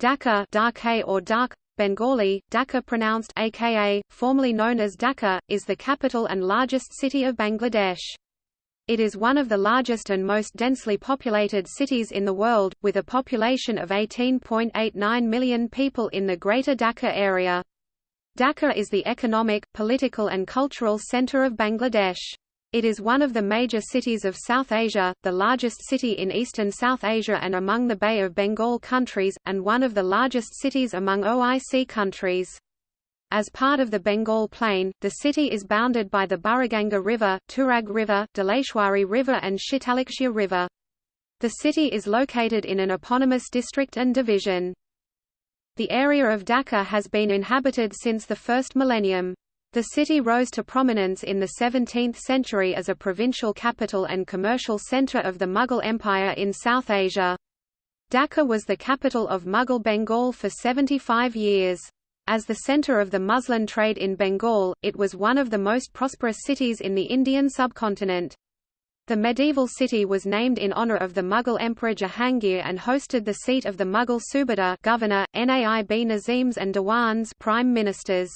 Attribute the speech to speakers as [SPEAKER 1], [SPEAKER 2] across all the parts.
[SPEAKER 1] Dhaka Dhaka or Dhak, Bengali, Dhaka pronounced aka, formerly known as Dhaka, is the capital and largest city of Bangladesh. It is one of the largest and most densely populated cities in the world, with a population of 18.89 million people in the Greater Dhaka area. Dhaka is the economic, political and cultural centre of Bangladesh. It is one of the major cities of South Asia, the largest city in eastern South Asia and among the Bay of Bengal countries, and one of the largest cities among OIC countries. As part of the Bengal Plain, the city is bounded by the Buriganga River, Turag River, Dhaleshwari River and Shitalaksha River. The city is located in an eponymous district and division. The area of Dhaka has been inhabited since the first millennium. The city rose to prominence in the 17th century as a provincial capital and commercial centre of the Mughal Empire in South Asia. Dhaka was the capital of Mughal Bengal for 75 years. As the centre of the muslin trade in Bengal, it was one of the most prosperous cities in the Indian subcontinent. The medieval city was named in honour of the Mughal Emperor Jahangir and hosted the seat of the Mughal Subadar governor, Naib Nazims and Diwans prime ministers.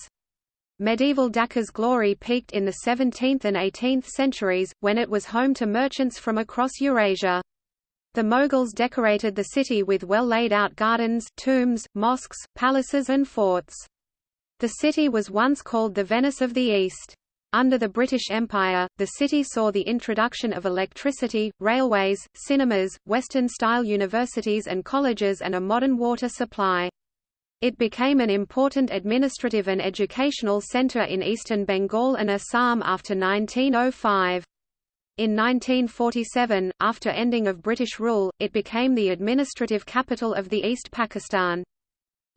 [SPEAKER 1] Medieval Dhaka's glory peaked in the 17th and 18th centuries, when it was home to merchants from across Eurasia. The Mughals decorated the city with well laid out gardens, tombs, mosques, palaces and forts. The city was once called the Venice of the East. Under the British Empire, the city saw the introduction of electricity, railways, cinemas, Western-style universities and colleges and a modern water supply. It became an important administrative and educational centre in eastern Bengal and Assam after 1905. In 1947, after ending of British rule, it became the administrative capital of the East Pakistan.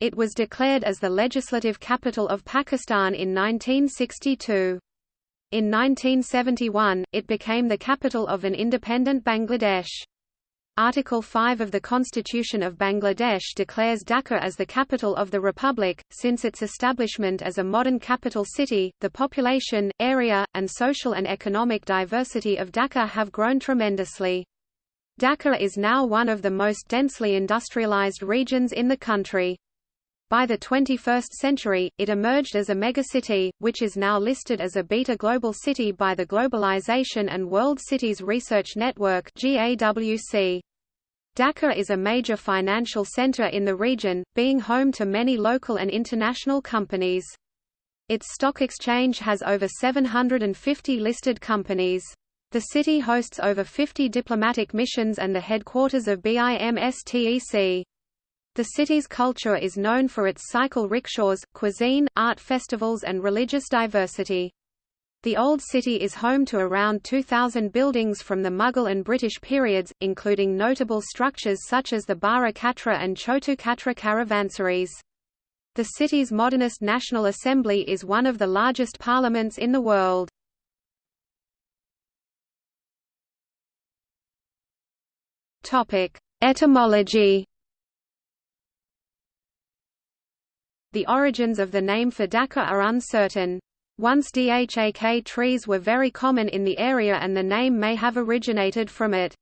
[SPEAKER 1] It was declared as the legislative capital of Pakistan in 1962. In 1971, it became the capital of an independent Bangladesh. Article 5 of the Constitution of Bangladesh declares Dhaka as the capital of the republic. Since its establishment as a modern capital city, the population, area, and social and economic diversity of Dhaka have grown tremendously. Dhaka is now one of the most densely industrialized regions in the country. By the 21st century, it emerged as a megacity, which is now listed as a beta global city by the Globalization and World Cities Research Network GAWC. Dhaka is a major financial center in the region, being home to many local and international companies. Its stock exchange has over 750 listed companies. The city hosts over 50 diplomatic missions and the headquarters of BIMSTEC. The city's culture is known for its cycle rickshaws, cuisine, art festivals and religious diversity. The Old City is home to around 2,000 buildings from the Mughal and British periods, including notable structures such as the Bara Katra and Chotu Katra caravansaries. The city's modernist National Assembly is one of the largest parliaments in the world. Etymology The origins of the name for Dhaka are uncertain. Once dhak trees were very common in the area and the name may have originated from it.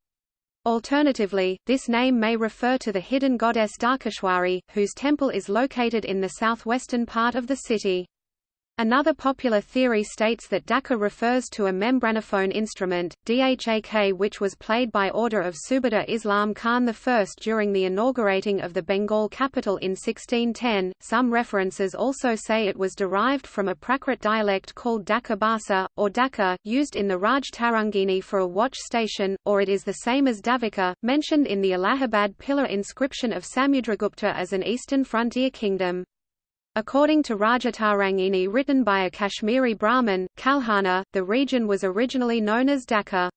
[SPEAKER 1] Alternatively, this name may refer to the hidden goddess Dhakeshwari, whose temple is located in the southwestern part of the city. Another popular theory states that Dhaka refers to a membranophone instrument, dhak which was played by order of Subadar Islam Khan I during the inaugurating of the Bengal capital in 1610. Some references also say it was derived from a Prakrit dialect called Dhaka Basa, or Dhaka, used in the Raj Tarangini for a watch station, or it is the same as Davaka, mentioned in the Allahabad pillar inscription of Samudragupta as an eastern frontier kingdom. According to Rajatarangini written by a Kashmiri Brahmin, Kalhana, the region was originally known as Dhaka.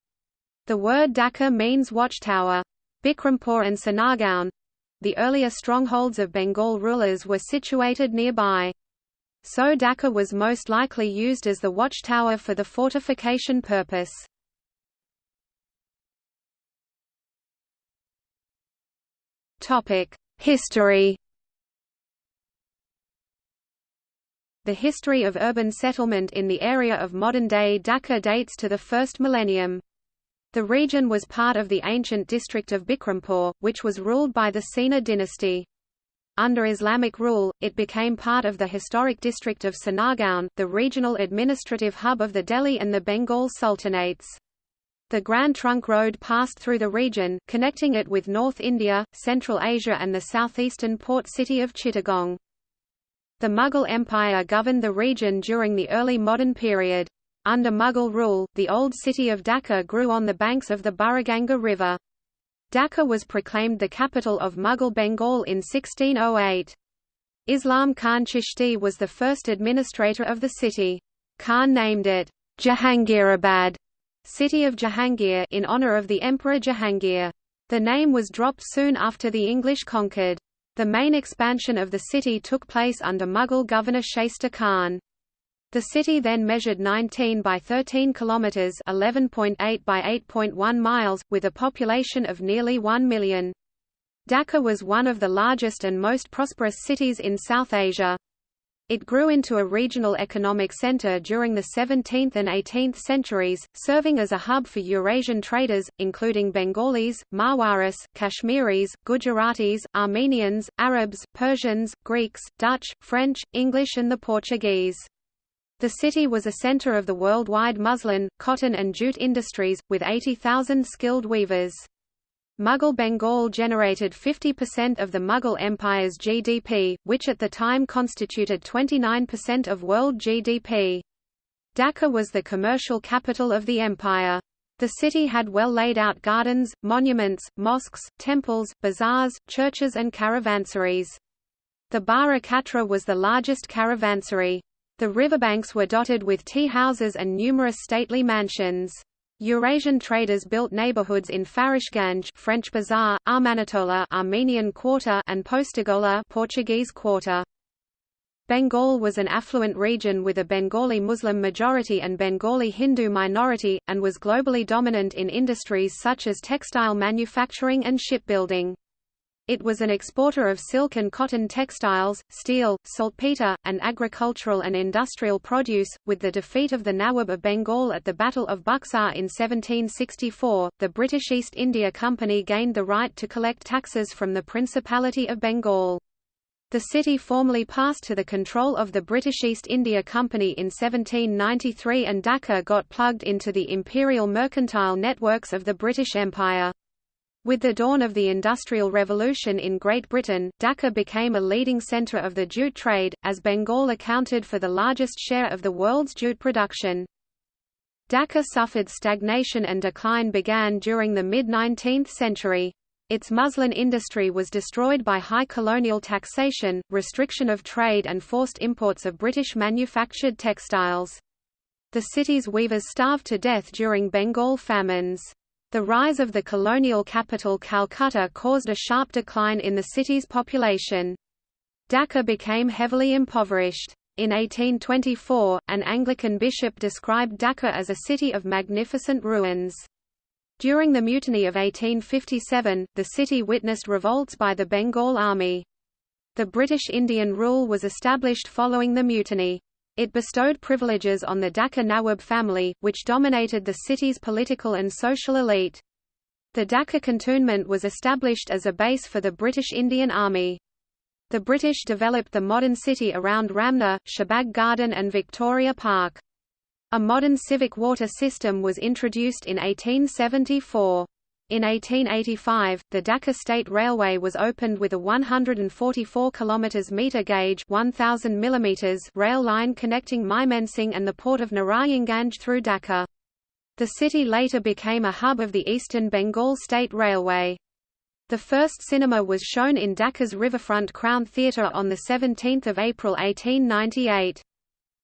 [SPEAKER 1] The word Dhaka means watchtower. Bikrampur and Sonargaon the earlier strongholds of Bengal rulers were situated nearby. So Dhaka was most likely used as the watchtower for the fortification purpose. History The history of urban settlement in the area of modern-day Dhaka dates to the first millennium. The region was part of the ancient district of Bikrampur, which was ruled by the Sena dynasty. Under Islamic rule, it became part of the historic district of Sonargaon, the regional administrative hub of the Delhi and the Bengal Sultanates. The Grand Trunk Road passed through the region, connecting it with North India, Central Asia and the southeastern port city of Chittagong. The Mughal Empire governed the region during the early modern period. Under Mughal rule, the old city of Dhaka grew on the banks of the Buriganga River. Dhaka was proclaimed the capital of Mughal Bengal in 1608. Islam Khan Chishti was the first administrator of the city. Khan named it Jahangirabad city of Jahangir in honor of the Emperor Jahangir. The name was dropped soon after the English conquered. The main expansion of the city took place under Mughal governor Shaista Khan. The city then measured 19 by 13 kilometers, 11.8 by 8.1 miles, with a population of nearly 1 million. Dhaka was one of the largest and most prosperous cities in South Asia. It grew into a regional economic center during the 17th and 18th centuries, serving as a hub for Eurasian traders, including Bengalis, Marwaris, Kashmiris, Gujaratis, Armenians, Arabs, Persians, Greeks, Dutch, French, English and the Portuguese. The city was a center of the worldwide muslin, cotton and jute industries, with 80,000 skilled weavers. Mughal Bengal generated 50% of the Mughal Empire's GDP, which at the time constituted 29% of world GDP. Dhaka was the commercial capital of the empire. The city had well laid out gardens, monuments, mosques, temples, bazaars, churches and caravansaries. The Bara Katra was the largest caravansary. The riverbanks were dotted with tea houses and numerous stately mansions. Eurasian traders built neighborhoods in Farashganj French Bazaar, Armanitola Armenian Quarter and Postigola Portuguese Quarter. Bengal was an affluent region with a Bengali Muslim majority and Bengali Hindu minority, and was globally dominant in industries such as textile manufacturing and shipbuilding. It was an exporter of silk and cotton textiles, steel, saltpeter, and agricultural and industrial produce. With the defeat of the Nawab of Bengal at the Battle of Buxar in 1764, the British East India Company gained the right to collect taxes from the Principality of Bengal. The city formally passed to the control of the British East India Company in 1793 and Dhaka got plugged into the imperial mercantile networks of the British Empire. With the dawn of the Industrial Revolution in Great Britain, Dhaka became a leading centre of the jute trade, as Bengal accounted for the largest share of the world's jute production. Dhaka suffered stagnation and decline began during the mid-19th century. Its muslin industry was destroyed by high colonial taxation, restriction of trade and forced imports of British manufactured textiles. The city's weavers starved to death during Bengal famines. The rise of the colonial capital Calcutta caused a sharp decline in the city's population. Dhaka became heavily impoverished. In 1824, an Anglican bishop described Dhaka as a city of magnificent ruins. During the Mutiny of 1857, the city witnessed revolts by the Bengal Army. The British Indian rule was established following the mutiny. It bestowed privileges on the Dhaka Nawab family, which dominated the city's political and social elite. The Dhaka cantonment was established as a base for the British Indian Army. The British developed the modern city around Ramna, Shahbag Garden and Victoria Park. A modern civic water system was introduced in 1874. In 1885, the Dhaka State Railway was opened with a 144 km meter gauge 1000 mm rail line connecting Mymensingh and the port of Narayanganj through Dhaka. The city later became a hub of the Eastern Bengal State Railway. The first cinema was shown in Dhaka's riverfront Crown Theatre on 17 April 1898.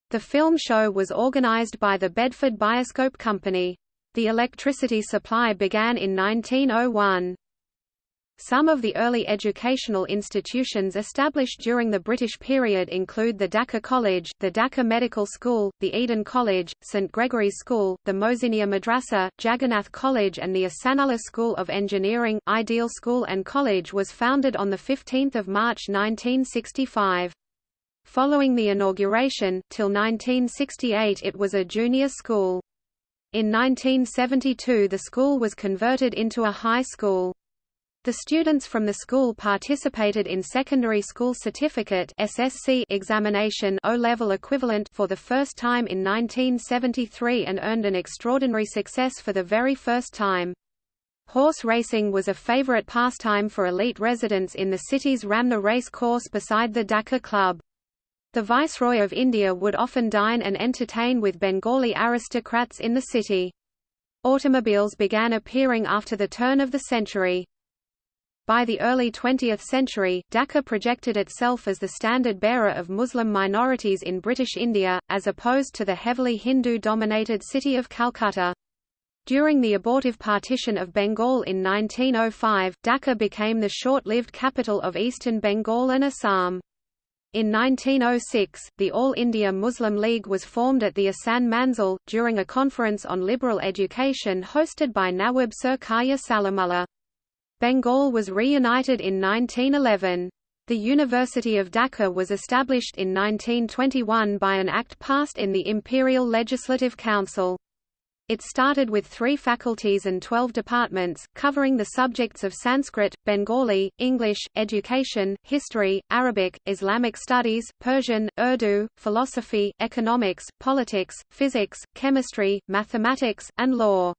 [SPEAKER 1] The film show was organised by the Bedford Bioscope Company. The electricity supply began in 1901. Some of the early educational institutions established during the British period include the Dhaka College, the Dhaka Medical School, the Eden College, St Gregory's School, the Mohsiniya Madrasa, Jagannath College and the Ahsanullah School of Engineering. Ideal School and College was founded on 15 March 1965. Following the inauguration, till 1968 it was a junior school. In 1972 the school was converted into a high school. The students from the school participated in Secondary School Certificate (SSC) examination O-level equivalent for the first time in 1973 and earned an extraordinary success for the very first time. Horse racing was a favorite pastime for elite residents in the city's Ramna race course beside the Dhaka Club. The Viceroy of India would often dine and entertain with Bengali aristocrats in the city. Automobiles began appearing after the turn of the century. By the early 20th century, Dhaka projected itself as the standard-bearer of Muslim minorities in British India, as opposed to the heavily Hindu-dominated city of Calcutta. During the abortive partition of Bengal in 1905, Dhaka became the short-lived capital of eastern Bengal and Assam. In 1906, the All India Muslim League was formed at the Ahsan Manzil, during a conference on liberal education hosted by Nawab Sir Khwaja Salimullah. Bengal was reunited in 1911. The University of Dhaka was established in 1921 by an act passed in the Imperial Legislative Council. It started with three faculties and twelve departments, covering the subjects of Sanskrit, Bengali, English, education, history, Arabic, Islamic studies, Persian, Urdu, philosophy, economics, politics, physics, chemistry, mathematics, and law.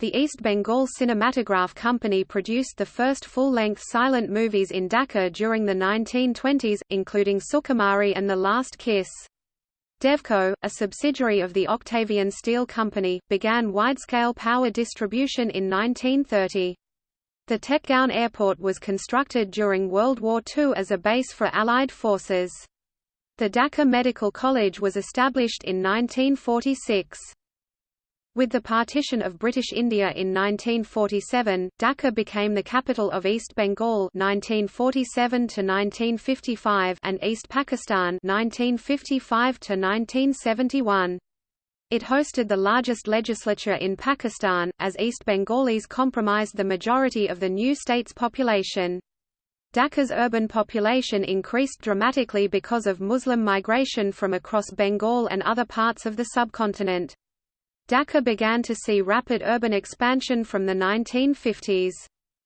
[SPEAKER 1] The East Bengal Cinematograph Company produced the first full-length silent movies in Dhaka during the 1920s, including Sukumari and The Last Kiss. Devco, a subsidiary of the Octavius Steel Company, began wide-scale power distribution in 1930. The Tejgaon Airport was constructed during World War II as a base for Allied forces. The Dhaka Medical College was established in 1946. With the partition of British India in 1947, Dhaka became the capital of East Bengal 1947 1955 and East Pakistan 1955 1971. It hosted the largest legislature in Pakistan, as East Bengalis comprised the majority of the new state's population. Dhaka's urban population increased dramatically because of Muslim migration from across Bengal and other parts of the subcontinent. Dhaka began to see rapid urban expansion from the 1950s.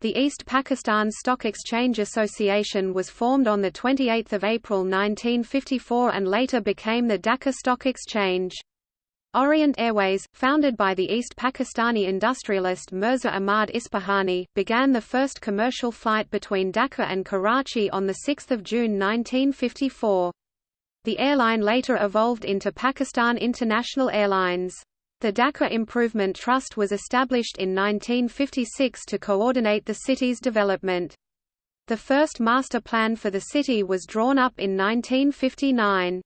[SPEAKER 1] The East Pakistan Stock Exchange Association was formed on 28 April 1954 and later became the Dhaka Stock Exchange. Orient Airways, founded by the East Pakistani industrialist Mirza Ahmad Ispahani, began the first commercial flight between Dhaka and Karachi on 6 June 1954. The airline later evolved into Pakistan International Airlines. The Dhaka Improvement Trust was established in 1956 to coordinate the city's development. The first master plan for the city was drawn up in 1959.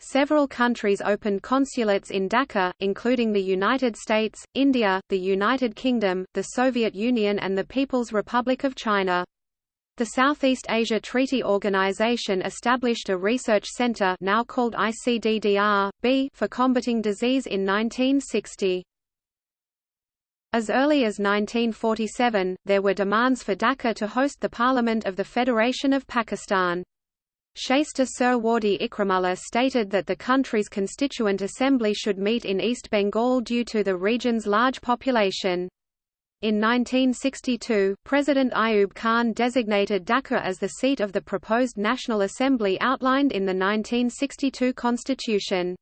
[SPEAKER 1] Several countries opened consulates in Dhaka, including the United States, India, the United Kingdom, the Soviet Union and the People's Republic of China. The Southeast Asia Treaty Organization established a research center now called ICDDR-B for combating disease in 1960. As early as 1947, there were demands for Dhaka to host the Parliament of the Federation of Pakistan. Shaista Suhrawardy Ikramullah stated that the country's constituent assembly should meet in East Bengal due to the region's large population. In 1962, President Ayub Khan designated Dhaka as the seat of the proposed National Assembly outlined in the 1962 constitution.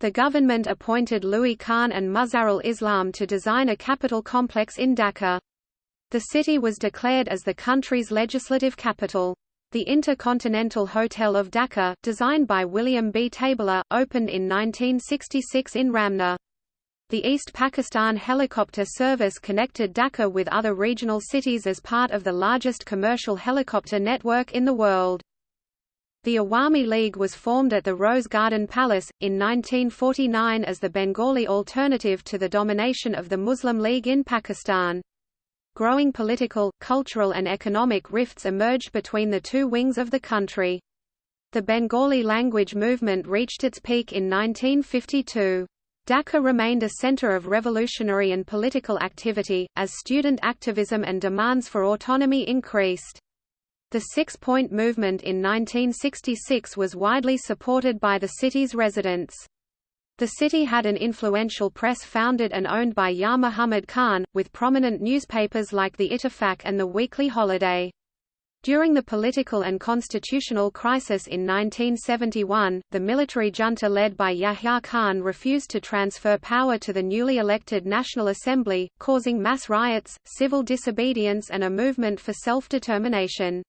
[SPEAKER 1] The government appointed Louis Kahn and Mazharul Islam to design a capital complex in Dhaka. The city was declared as the country's legislative capital. The Intercontinental Hotel of Dhaka, designed by William B. Tabler, opened in 1966 in Ramna. The East Pakistan Helicopter Service connected Dhaka with other regional cities as part of the largest commercial helicopter network in the world. The Awami League was formed at the Rose Garden Palace, in 1949 as the Bengali alternative to the domination of the Muslim League in Pakistan. Growing political, cultural and economic rifts emerged between the two wings of the country. The Bengali language movement reached its peak in 1952. Dhaka remained a center of revolutionary and political activity, as student activism and demands for autonomy increased. The Six-Point Movement in 1966 was widely supported by the city's residents. The city had an influential press founded and owned by Yar Muhammad Khan, with prominent newspapers like the Ittifaq and the Weekly Holiday. During the political and constitutional crisis in 1971, the military junta led by Yahya Khan refused to transfer power to the newly elected National Assembly, causing mass riots, civil disobedience and a movement for self-determination.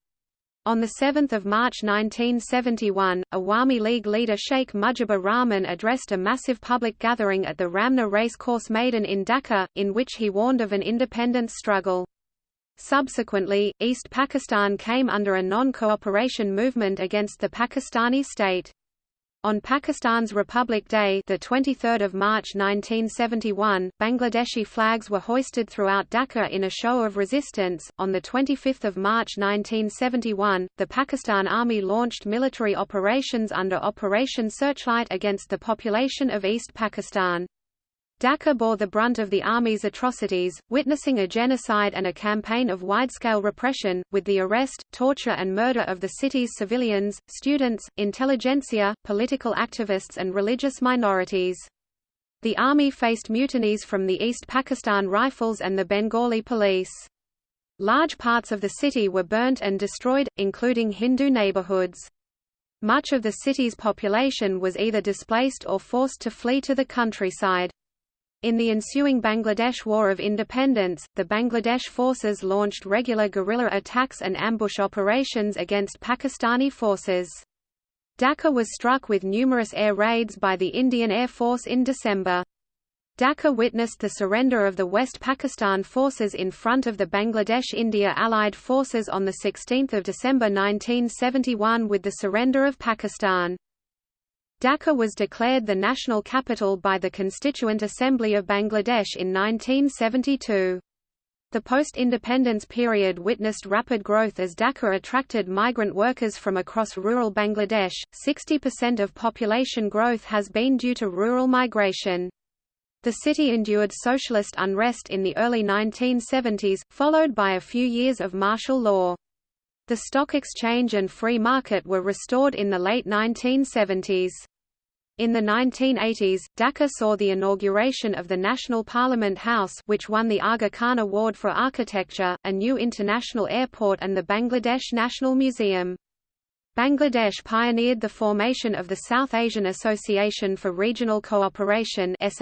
[SPEAKER 1] On 7 March 1971, Awami League leader Sheikh Mujibur Rahman addressed a massive public gathering at the Ramna Racecourse Maidan in Dhaka, in which he warned of an independence struggle. Subsequently, East Pakistan came under a non-cooperation movement against the Pakistani state. On Pakistan's Republic Day, the 23rd of March 1971, Bangladeshi flags were hoisted throughout Dhaka in a show of resistance. On the 25th of March 1971, the Pakistan Army launched military operations under Operation Searchlight against the population of East Pakistan. Dhaka bore the brunt of the army's atrocities, witnessing a genocide and a campaign of wide-scale repression, with the arrest, torture and murder of the city's civilians, students, intelligentsia, political activists and religious minorities. The army faced mutinies from the East Pakistan Rifles and the Bengali police. Large parts of the city were burnt and destroyed, including Hindu neighborhoods. Much of the city's population was either displaced or forced to flee to the countryside. In the ensuing Bangladesh War of Independence, the Bangladesh forces launched regular guerrilla attacks and ambush operations against Pakistani forces. Dhaka was struck with numerous air raids by the Indian Air Force in December. Dhaka witnessed the surrender of the West Pakistan forces in front of the Bangladesh-India Allied forces on 16 December 1971 with the surrender of Pakistan. Dhaka was declared the national capital by the Constituent Assembly of Bangladesh in 1972. The post-independence period witnessed rapid growth as Dhaka attracted migrant workers from across rural Bangladesh. 60% of population growth has been due to rural migration. The city endured socialist unrest in the early 1970s, followed by a few years of martial law. The stock exchange and free market were restored in the late 1970s. In the 1980s, Dhaka saw the inauguration of the National Parliament House which won the Aga Khan Award for Architecture, a new international airport and the Bangladesh National Museum. Bangladesh pioneered the formation of the South Asian Association for Regional Cooperation and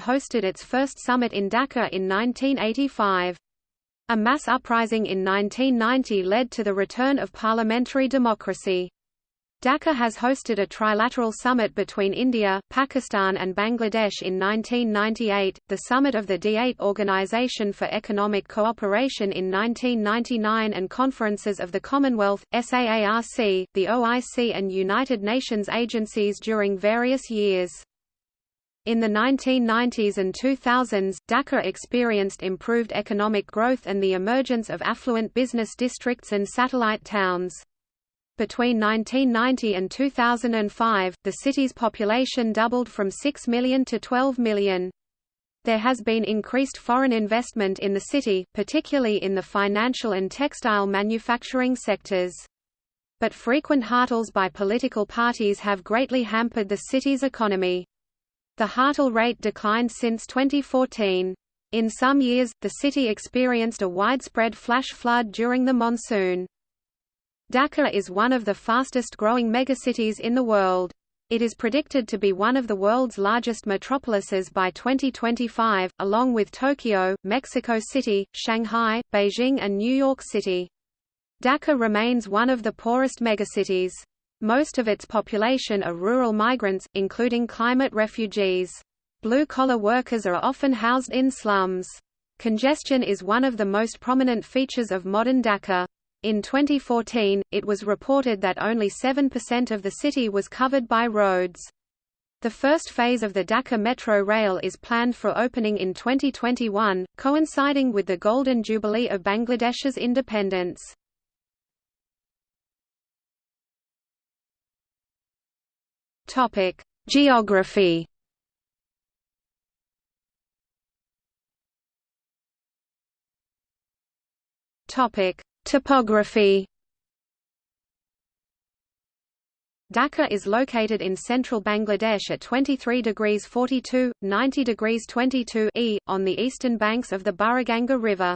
[SPEAKER 1] hosted its first summit in Dhaka in 1985. A mass uprising in 1990 led to the return of parliamentary democracy. Dhaka has hosted a trilateral summit between India, Pakistan and Bangladesh in 1998, the summit of the D8 Organization for Economic Cooperation in 1999 and conferences of the Commonwealth, SAARC, the OIC and United Nations agencies during various years. In the 1990s and 2000s, Dhaka experienced improved economic growth and the emergence of affluent business districts and satellite towns. Between 1990 and 2005, the city's population doubled from 6 million to 12 million. There has been increased foreign investment in the city, particularly in the financial and textile manufacturing sectors. But frequent hartals by political parties have greatly hampered the city's economy. The Hartal rate declined since 2014. In some years, the city experienced a widespread flash flood during the monsoon. Dhaka is one of the fastest growing megacities in the world. It is predicted to be one of the world's largest metropolises by 2025, along with Tokyo, Mexico City, Shanghai, Beijing and New York City. Dhaka remains one of the poorest megacities. Most of its population are rural migrants, including climate refugees. Blue-collar workers are often housed in slums. Congestion is one of the most prominent features of modern Dhaka. In 2014, it was reported that only 7% of the city was covered by roads. The first phase of the Dhaka Metro Rail is planned for opening in 2021, coinciding with the Golden Jubilee of Bangladesh's independence. Topic: Geography. Topic: Topography. Dhaka is located in central Bangladesh at 23 degrees 42, 90 degrees 22 e, on the eastern banks of the Buriganga River.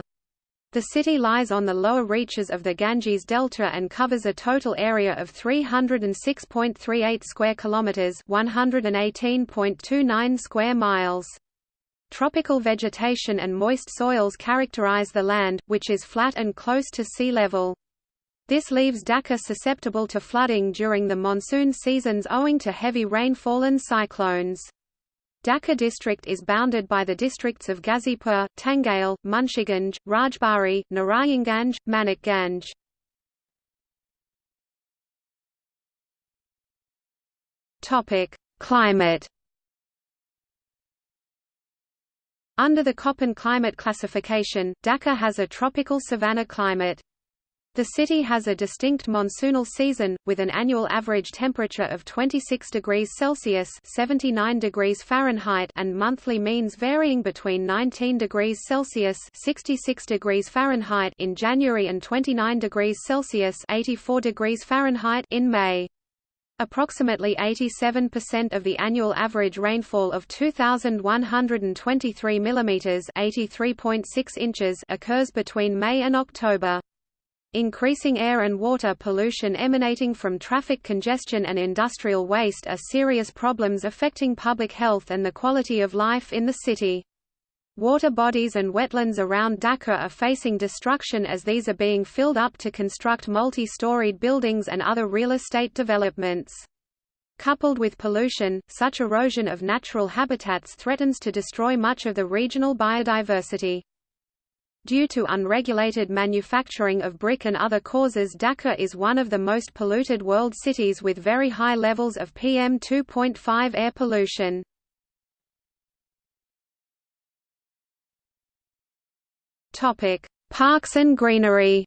[SPEAKER 1] The city lies on the lower reaches of the Ganges Delta and covers a total area of 306.38 square kilometers, 118.29 square miles. Tropical vegetation and moist soils characterize the land, which is flat and close to sea level. This leaves Dhaka susceptible to flooding during the monsoon seasons owing to heavy rainfall and cyclones. Dhaka district is bounded by the districts of Ghazipur, Tangail, Munshiganj, Rajbari, Narayanganj, Manikganj. Topic: Climate. Under the Köppen climate classification, Dhaka has a tropical savanna climate. The city has a distinct monsoonal season, with an annual average temperature of 26 degrees Celsius 79 degrees Fahrenheit and monthly means varying between 19 degrees Celsius 66 degrees Fahrenheit in January and 29 degrees Celsius 84 degrees Fahrenheit in May. Approximately 87% of the annual average rainfall of 2,123 mm (83.6 inches) occurs between May and October. Increasing air and water pollution emanating from traffic congestion and industrial waste are serious problems affecting public health and the quality of life in the city. Water bodies and wetlands around Dhaka are facing destruction as these are being filled up to construct multi-storied buildings and other real estate developments. Coupled with pollution, such erosion of natural habitats threatens to destroy much of the regional biodiversity. Due to unregulated manufacturing of brick and other causes Dhaka is one of the most polluted world cities with very high levels of PM2.5 air pollution. Parks and greenery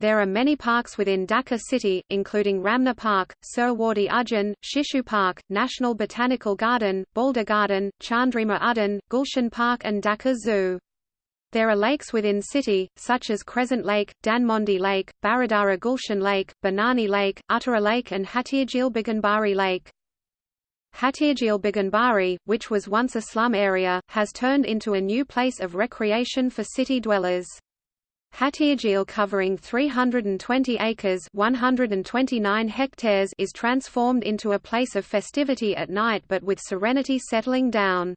[SPEAKER 1] There are many parks within Dhaka city, including Ramna Park, Suhrawardy Udyan, Shishu Park, National Botanical Garden, Baldha Garden, Chandrima Udyan, Gulshan Park and Dhaka Zoo. There are lakes within city, such as Crescent Lake, Dhanmondi Lake, Baridhara Gulshan Lake, Banani Lake, Uttara Lake and Hatirjheel Baganbari Lake. Hatirjheel Baganbari, which was once a slum area, has turned into a new place of recreation for city dwellers. Hatirjheel covering 320 acres 129 hectares is transformed into a place of festivity at night but with serenity settling down.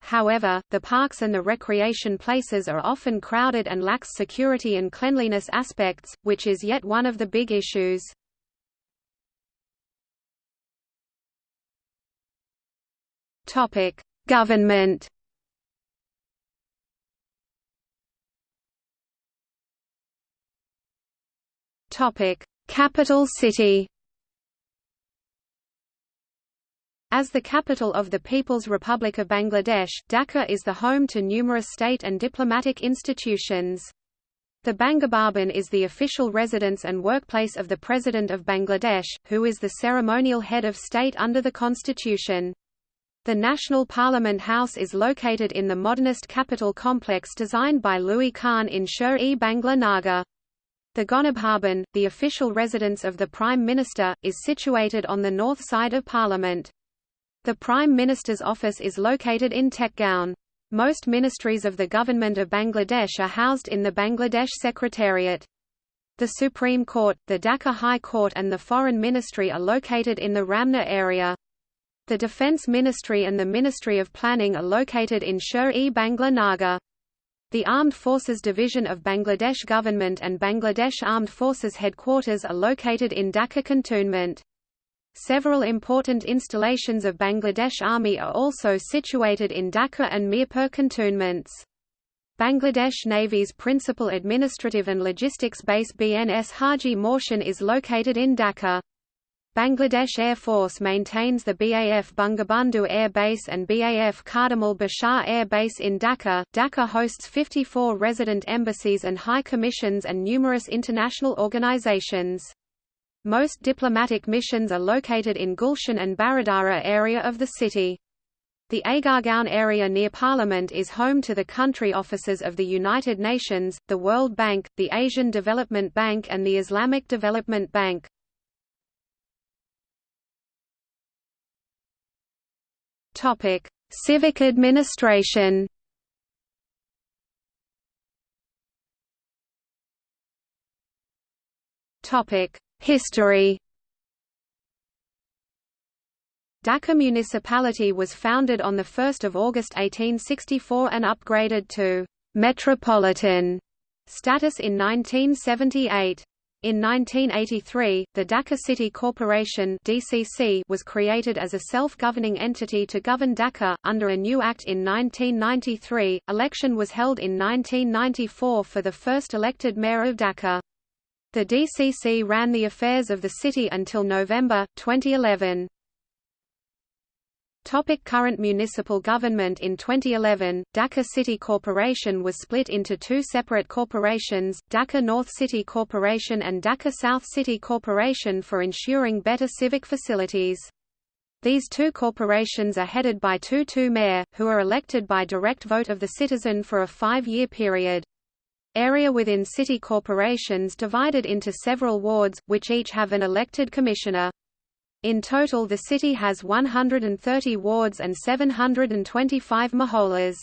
[SPEAKER 1] However, the parks and the recreation places are often crowded and lacks security and cleanliness aspects, which is yet one of the big issues. Government Topic: Capital city. As the capital of the People's Republic of Bangladesh, Dhaka is the home to numerous state and diplomatic institutions. The Bangabhavan is the official residence and workplace of the President of Bangladesh, who is the ceremonial head of state under the constitution. The National Parliament House is located in the modernist capital complex designed by Louis Kahn in Sher-e-Bangla Nagar. The Ganabhavan, the official residence of the Prime Minister, is situated on the north side of Parliament. The Prime Minister's office is located in Tejgaon. Most ministries of the Government of Bangladesh are housed in the Bangladesh Secretariat. The Supreme Court, the Dhaka High Court and the Foreign Ministry are located in the Ramna area. The Defence Ministry and the Ministry of Planning are located in Sher-e-Bangla Nagar. The Armed Forces Division of Bangladesh Government and Bangladesh Armed Forces Headquarters are located in Dhaka Cantonment. Several important installations of Bangladesh Army are also situated in Dhaka and Mirpur cantonments. Bangladesh Navy's principal administrative and logistics base BNS Haji Mohsin is located in Dhaka. Bangladesh Air Force maintains the BAF Bangabandhu Air Base and BAF Khademul Bashar Air Base in Dhaka. Dhaka hosts 54 resident embassies and high commissions and numerous international organizations. Most diplomatic missions are located in Gulshan and Baridhara area of the city. The Agargaon area near Parliament is home to the country offices of the United Nations, the World Bank, the Asian Development Bank and the Islamic Development Bank. Civic administration Topic: History Dhaka municipality was founded on 1 August 1864 and upgraded to «metropolitan» status in 1978. In 1983, the Dhaka City Corporation (DCC) was created as a self-governing entity to govern Dhaka under a new act in 1993. Election was held in 1994 for the first elected mayor of Dhaka. The DCC ran the affairs of the city until November 2011. Topic current municipal government In 2011, Dhaka City Corporation was split into two separate corporations, Dhaka North City Corporation and Dhaka South City Corporation for ensuring better civic facilities. These two corporations are headed by two two mayor, who are elected by direct vote of the citizen for a five-year period. Area within city corporations divided into several wards, which each have an elected commissioner. In total the city has 130 wards and 725 moholas.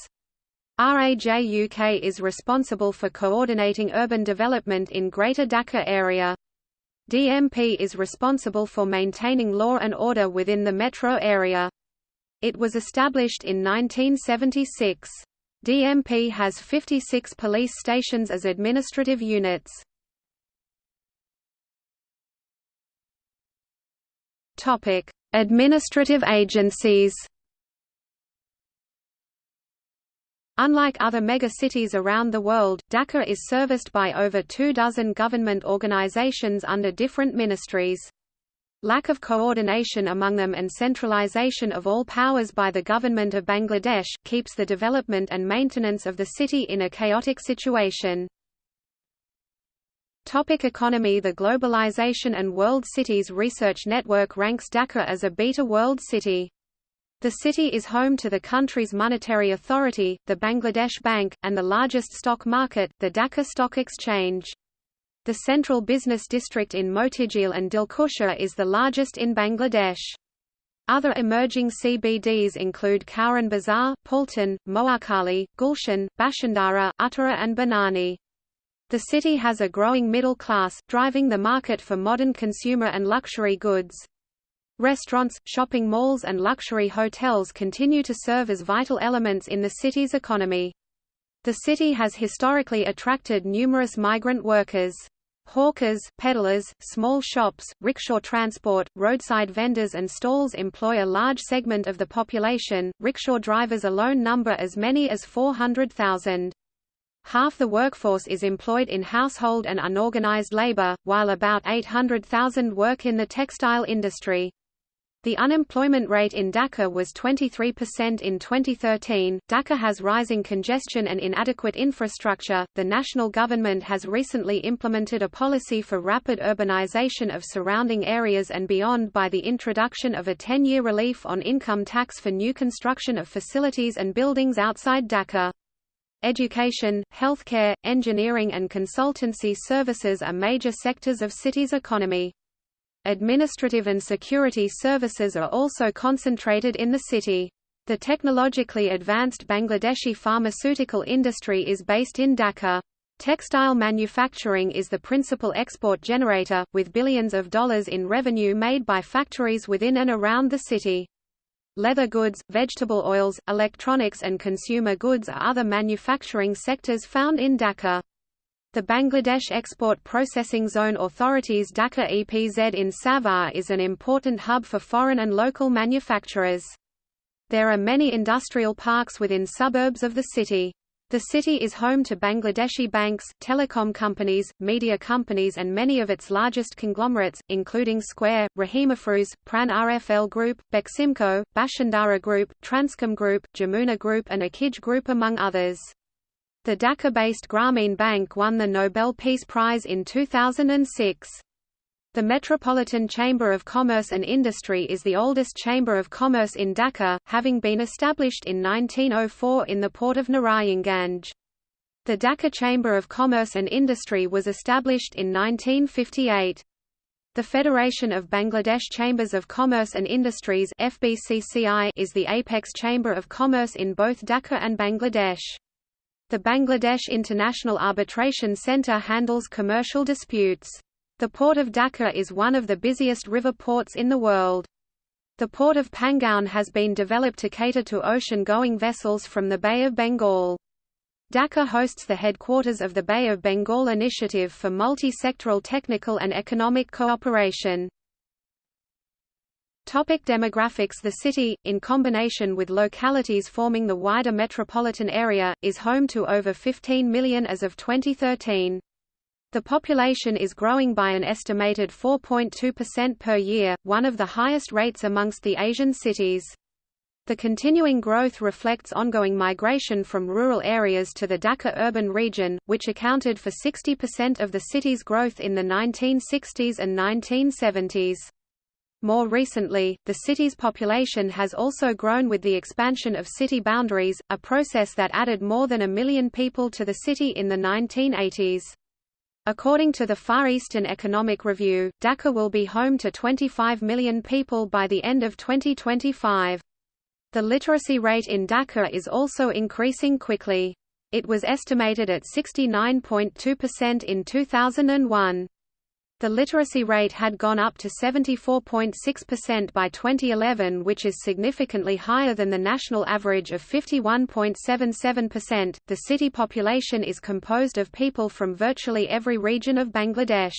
[SPEAKER 1] RAJUK is responsible for coordinating urban development in Greater Dhaka area. DMP is responsible for maintaining law and order within the metro area. It was established in 1976. DMP has 56 police stations as administrative units. Topic: Administrative agencies. Unlike other megacities around the world, Dhaka is serviced by over two dozen government organizations under different ministries. Lack of coordination among them and centralization of all powers by the government of Bangladesh, keeps the development and maintenance of the city in a chaotic situation. Topic economy The Globalization and World Cities Research Network ranks Dhaka as a Beta World City. The city is home to the country's monetary authority, the Bangladesh Bank, and the largest stock market, the Dhaka Stock Exchange. The central business district in Motijheel and Dilkusha is the largest in Bangladesh. Other emerging CBDs include Kawran Bazar, Paltan, Mohakhali, Gulshan, Bashundhara, Uttara and Banani. The city has a growing middle class, driving the market for modern consumer and luxury goods. Restaurants, shopping malls and luxury hotels continue to serve as vital elements in the city's economy. The city has historically attracted numerous migrant workers. Hawkers, peddlers, small shops, rickshaw transport, roadside vendors and stalls employ a large segment of the population. Rickshaw drivers alone number as many as 400,000. Half the workforce is employed in household and unorganized labor, while about 800,000 work in the textile industry. The unemployment rate in Dhaka was 23% in 2013. Dhaka has rising congestion and inadequate infrastructure. The national government has recently implemented a policy for rapid urbanization of surrounding areas and beyond by the introduction of a 10 year relief on income tax for new construction of facilities and buildings outside Dhaka. Education, healthcare, engineering and consultancy services are major sectors of city's economy. Administrative and security services are also concentrated in the city. The technologically advanced Bangladeshi pharmaceutical industry is based in Dhaka. Textile manufacturing is the principal export generator, with billions of dollars in revenue made by factories within and around the city. Leather goods, vegetable oils, electronics and consumer goods are other manufacturing sectors found in Dhaka. The Bangladesh Export Processing Zone Authority's Dhaka EPZ in Savar is an important hub for foreign and local manufacturers. There are many industrial parks within suburbs of the city. The city is home to Bangladeshi banks, telecom companies, media companies and many of its largest conglomerates, including Square, Rahimafrooz, Pran RFL Group, Beximco, Bashundhara Group, Transcom Group, Jamuna Group and Akij Group among others. The Dhaka-based Grameen Bank won the Nobel Peace Prize in 2006. The Metropolitan Chamber of Commerce and Industry is the oldest chamber of commerce in Dhaka, having been established in 1904 in the port of Narayanganj. The Dhaka Chamber of Commerce and Industry was established in 1958. The Federation of Bangladesh Chambers of Commerce and Industries FBCCI is the apex chamber of commerce in both Dhaka and Bangladesh. The Bangladesh International Arbitration Centre handles commercial disputes. The port of Dhaka is one of the busiest river ports in the world. The port of Pangaon has been developed to cater to ocean-going vessels from the Bay of Bengal. Dhaka hosts the headquarters of the Bay of Bengal Initiative for Multi-Sectoral Technical and Economic Cooperation. Topic demographics The city, in combination with localities forming the wider metropolitan area, is home to over 15 million as of 2013. The population is growing by an estimated 4.2% per year, one of the highest rates amongst the Asian cities. The continuing growth reflects ongoing migration from rural areas to the Dhaka urban region, which accounted for 60% of the city's growth in the 1960s and 1970s. More recently, the city's population has also grown with the expansion of city boundaries, a process that added more than a million people to the city in the 1980s. According to the Far Eastern Economic Review, Dhaka will be home to 25 million people by the end of 2025. The literacy rate in Dhaka is also increasing quickly. It was estimated at 69.2% in 2001. The literacy rate had gone up to 74.6% by 2011 which is significantly higher than the national average of 51.77%. The city population is composed of people from virtually every region of Bangladesh.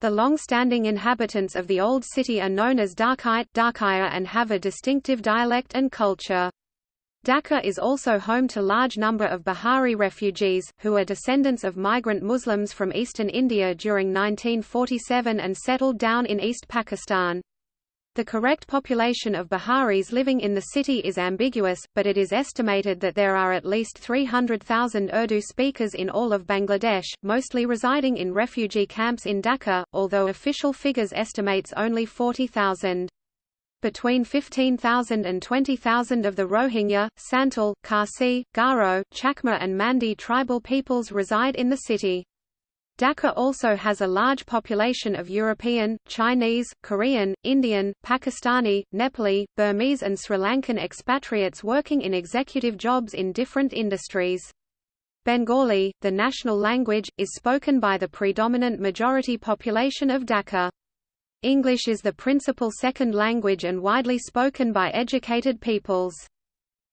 [SPEAKER 1] The long-standing inhabitants of the old city are known as Dhakite and have a distinctive dialect and culture. Dhaka is also home to large number of Bihari refugees, who are descendants of migrant Muslims from eastern India during 1947 and settled down in East Pakistan. The correct population of Biharis living in the city is ambiguous, but it is estimated that there are at least 300,000 Urdu speakers in all of Bangladesh, mostly residing in refugee camps in Dhaka, although official figures estimates only 40,000. Between 15,000 and 20,000 of the Rohingya, Santal, Khasi, Garo, Chakma and Mandi tribal peoples reside in the city. Dhaka also has a large population of European, Chinese, Korean, Indian, Pakistani, Nepali, Burmese and Sri Lankan expatriates working in executive jobs in different industries. Bengali, the national language, is spoken by the predominant majority population of Dhaka. English is the principal second language and widely spoken by educated peoples.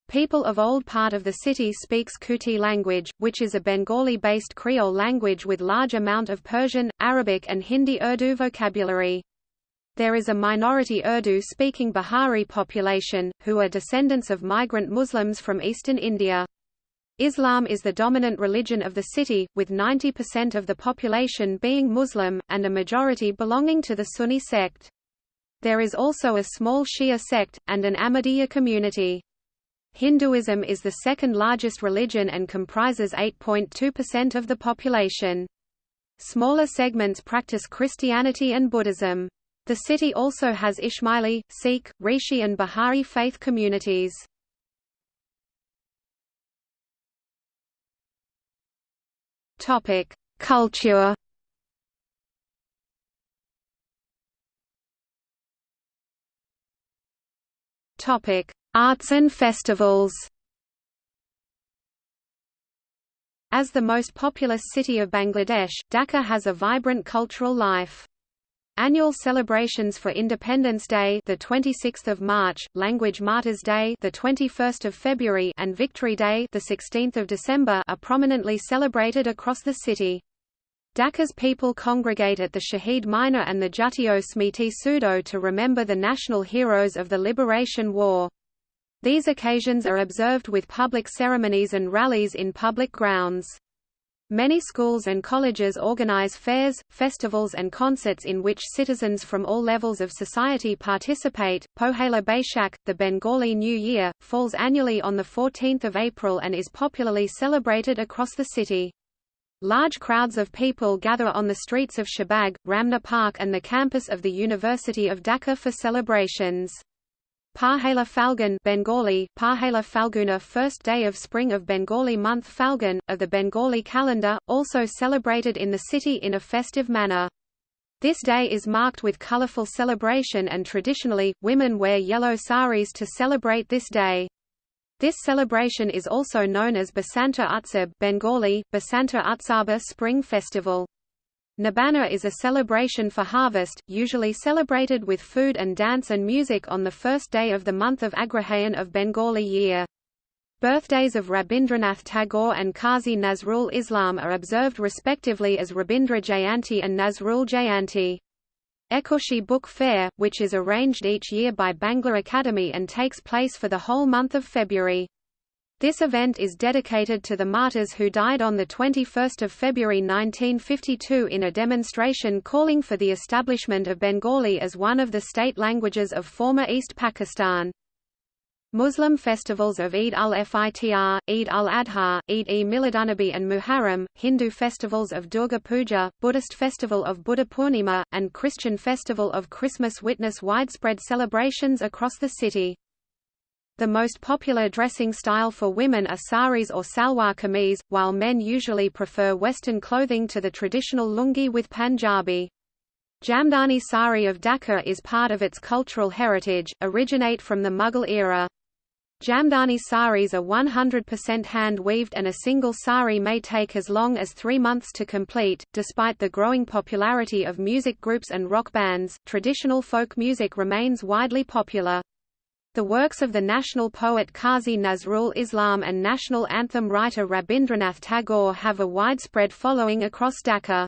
[SPEAKER 1] People of old part of the city speaks Kutti language, which is a Bengali-based Creole language with large amount of Persian, Arabic and Hindi Urdu vocabulary. There is a minority Urdu-speaking Bihari population, who are descendants of migrant Muslims from eastern India. Islam is the dominant religion of the city, with 90% of the population being Muslim, and a majority belonging to the Sunni sect. There is also a small Shia sect, and an Ahmadiyya community. Hinduism is the second largest religion and comprises 8.2% of the population. Smaller segments practice Christianity and Buddhism. The city also has Ismaili, Sikh, Rishi and Baha'i faith communities. Topic: Culture. Topic: Arts and festivals. As the most populous city of Bangladesh, Dhaka has a vibrant cultural life. Annual celebrations for Independence Day, the 26th of March, Language Martyrs Day, the 21st of February, and Victory Day, the 16th of December, are prominently celebrated across the city. Dhaka's people congregate at the Shahid Minar and the Jatiyo Smriti Soudho to remember the national heroes of the Liberation War. These occasions are observed with public ceremonies and rallies in public grounds. Many schools and colleges organize fairs, festivals and concerts in which citizens from all levels of society participate. Pohela Boishakh, the Bengali New Year, falls annually on 14 April and is popularly celebrated across the city. Large crowds of people gather on the streets of Shahbag, Ramna Park and the campus of the University of Dhaka for celebrations. Pahela Falgun Bengali, Pahela Falguna first day of spring of Bengali month Falgun, of the Bengali calendar, also celebrated in the city in a festive manner. This day is marked with colorful celebration and traditionally, women wear yellow saris to celebrate this day. This celebration is also known as Basanta Utsab Bengali, Basanta Utsaba Spring Festival. Nabana is a celebration for harvest, usually celebrated with food and dance and music on the first day of the month of Agrahayan of Bengali year. Birthdays of Rabindranath Tagore and Qazi Nazrul Islam are observed respectively as Rabindra Jayanti and Nazrul Jayanti. Ekushey Book Fair, which is arranged each year by Bangla Academy and takes place for the whole month of February. This event is dedicated to the martyrs who died on 21 February 1952 in a demonstration calling for the establishment of Bengali as one of the state languages of former East Pakistan. Muslim festivals of Eid al-Fitr, Eid al-Adha, Eid-e-Miladunnabi and Muharram, Hindu festivals of Durga Puja, Buddhist festival of Buddha Purnima, and Christian festival of Christmas witness widespread celebrations across the city. The most popular dressing style for women are saris or salwar kameez, while men usually prefer Western clothing to the traditional lungi with Punjabi. Jamdani sari of Dhaka is part of its cultural heritage, originate from the Mughal era. Jamdani saris are 100% hand-weaved and a single sari may take as long as three months to complete. Despite the growing popularity of music groups and rock bands, traditional folk music remains widely popular. The works of the national poet Qazi Nazrul Islam and national anthem writer Rabindranath Tagore have a widespread following across Dhaka.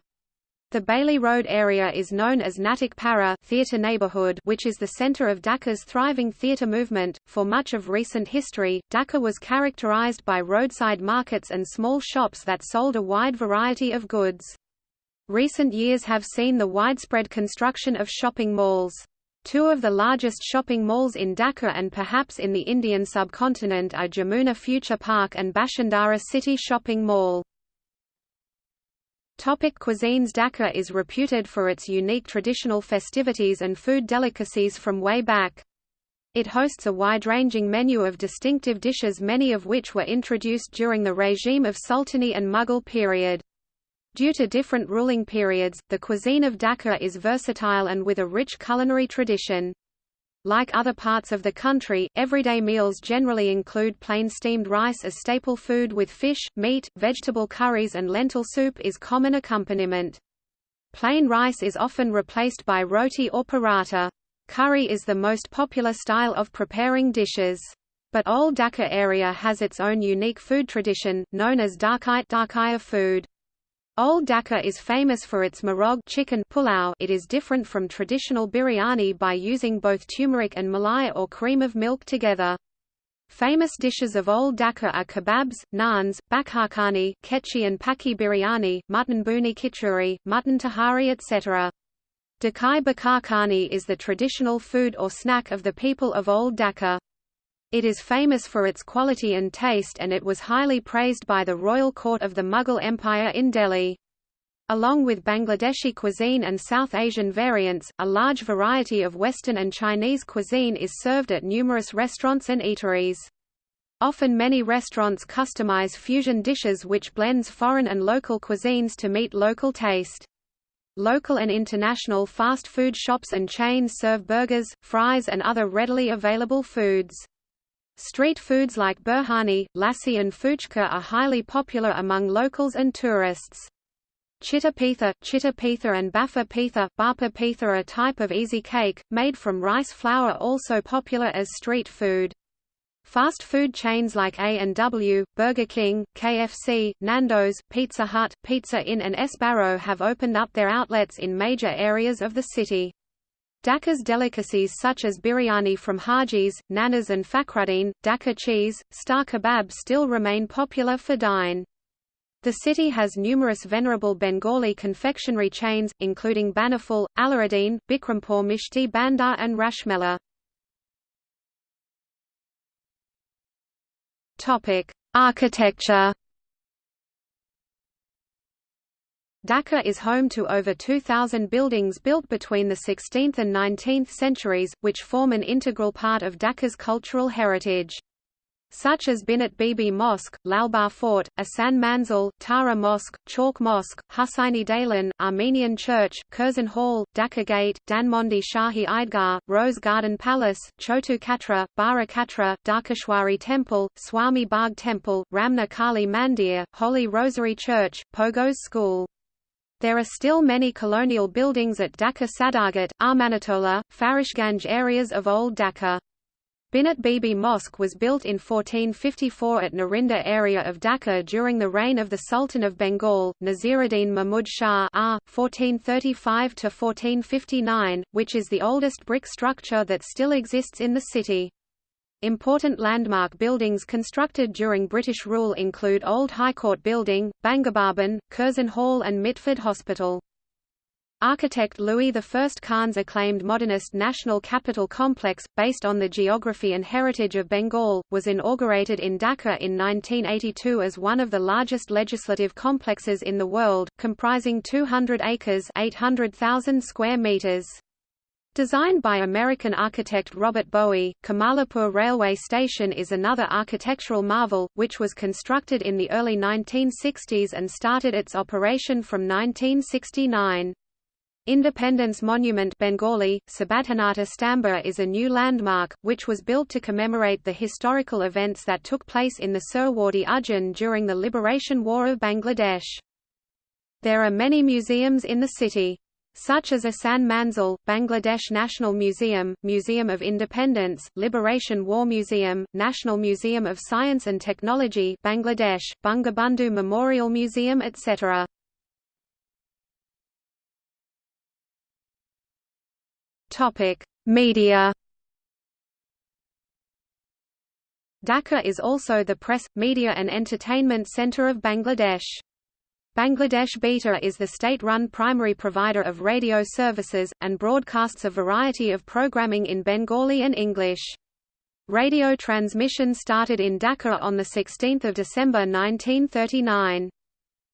[SPEAKER 1] The Bailey Road area is known as Natak Para theatre neighborhood, which is the center of Dhaka's thriving theatre movement. For much of recent history, Dhaka was characterized by roadside markets and small shops that sold a wide variety of goods. Recent years have seen the widespread construction of shopping malls. Two of the largest shopping malls in Dhaka and perhaps in the Indian subcontinent are Jamuna Future Park and Bashundhara City Shopping Mall. Topic cuisines Dhaka is reputed for its unique traditional festivities and food delicacies from way back. It hosts a wide-ranging menu of distinctive dishes many of which were introduced during the regime of Sultani and Mughal period. Due to different ruling periods, the cuisine of Dhaka is versatile and with a rich culinary tradition. Like other parts of the country, everyday meals generally include plain steamed rice as staple food with fish, meat, vegetable curries and lentil soup is common accompaniment. Plain rice is often replaced by roti or paratha. Curry is the most popular style of preparing dishes. But Old Dhaka area has its own unique food tradition, known as Dhakite Dhakaya food. Old Dhaka is famous for its marog chicken pulao. It is different from traditional biryani by using both turmeric and malai or cream of milk together. Famous dishes of Old Dhaka are kebabs, naans, bakharkhani, ketchi and paki biryani, mutton buni kichuri, mutton tahari etc. Dakai bakharkhani is the traditional food or snack of the people of Old Dhaka. It is famous for its quality and taste and it was highly praised by the royal court of the Mughal Empire in Delhi. Along with Bangladeshi cuisine and South Asian variants, a large variety of Western and Chinese cuisine is served at numerous restaurants and eateries. Often many restaurants customize fusion dishes which blends foreign and local cuisines to meet local taste. Local and international fast food shops and chains serve burgers, fries and other readily available foods. Street foods like burhani, lassi and fuchka are highly popular among locals and tourists. Chitta pitha, chitta pitha and baffa pitha, bapa pitha are a type of easy cake, made from rice flour also popular as street food. Fast food chains like A&W, Burger King, KFC, Nando's, Pizza Hut, Pizza Inn and Sbarro have opened up their outlets in major areas of the city. Dhaka's delicacies such as biryani from Haji's, Nanas and Fakhruddin, Dhaka cheese, star kebab still remain popular for dine. The city has numerous venerable Bengali confectionery chains, including Banaful, Alauddin, Bikrampur Mishti Bandar and Rashmela. Architecture Dhaka is home to over 2,000 buildings built between the 16th and 19th centuries, which form an integral part of Dhaka's cultural heritage such as Binat Bibi Mosque, Lalbagh Fort, Ahsan Manzil, Tara Mosque, Chalk Mosque, Hussaini Dalan, Armenian Church, Curzon Hall, Dhaka Gate, Dhanmondi Shahi Eidgah, Rose Garden Palace, Choto Katra, Bara Katra, Dhakeshwari Temple, Swami Bagh Temple, Ramna Kali Mandir, Holy Rosary Church, Pogos School. There are still many colonial buildings at Dhaka Sadarghat, Armanitola, Farashganj areas of Old Dhaka. Binat Bibi Mosque was built in 1454 at Narinda area of Dhaka during the reign of the Sultan of Bengal, Nasiruddin Mahmud Shah R. 1435–1459, which is the oldest brick structure that still exists in the city. Important landmark buildings constructed during British rule include Old High Court Building, Bangabhaban, Curzon Hall and Mitford Hospital. Architect Louis I Kahn's acclaimed modernist National Capital Complex, based on the geography and heritage of Bengal, was inaugurated in Dhaka in 1982 as one of the largest legislative complexes in the world, comprising 200 acres 800,000 square meters. Designed by American architect Robert Boughey, Kamalapur Railway Station is another architectural marvel, which was constructed in the early 1960s and started its operation from 1969. Independence Monument Bengali, Stamba is a new landmark, which was built to commemorate the historical events that took place in the Suhrawardy Udyan during the Liberation War of Bangladesh. There are many museums in the city. Such as Ahsan Manzil, Bangladesh National Museum, Museum of Independence, Liberation War Museum, National Museum of Science and Technology Bangladesh, Bangabandhu Memorial Museum etc. Media. Dhaka is also the press, media and entertainment centre of Bangladesh. Bangladesh Betar is the state-run primary provider of radio services, and broadcasts a variety of programming in Bengali and English. Radio transmission started in Dhaka on 16 December 1939.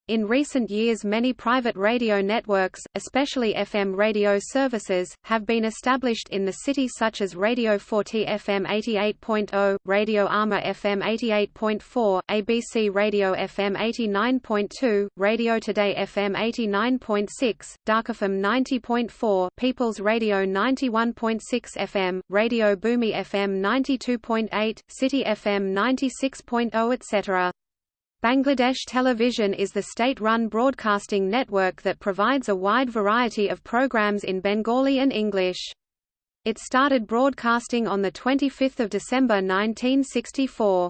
[SPEAKER 1] In recent years many private radio networks, especially FM radio services, have been established in the city such as Radio Foorti FM 88.0, Radio Amar FM 88.4, ABC Radio FM 89.2, Radio Today FM 89.6, Dhaka FM 90.4, People's Radio 91.6 FM, Radio Bhumi FM 92.8, City FM 96.0 etc. Bangladesh Television is the state-run broadcasting network that provides a wide variety of programs in Bengali and English. It started broadcasting on 25 December 1964.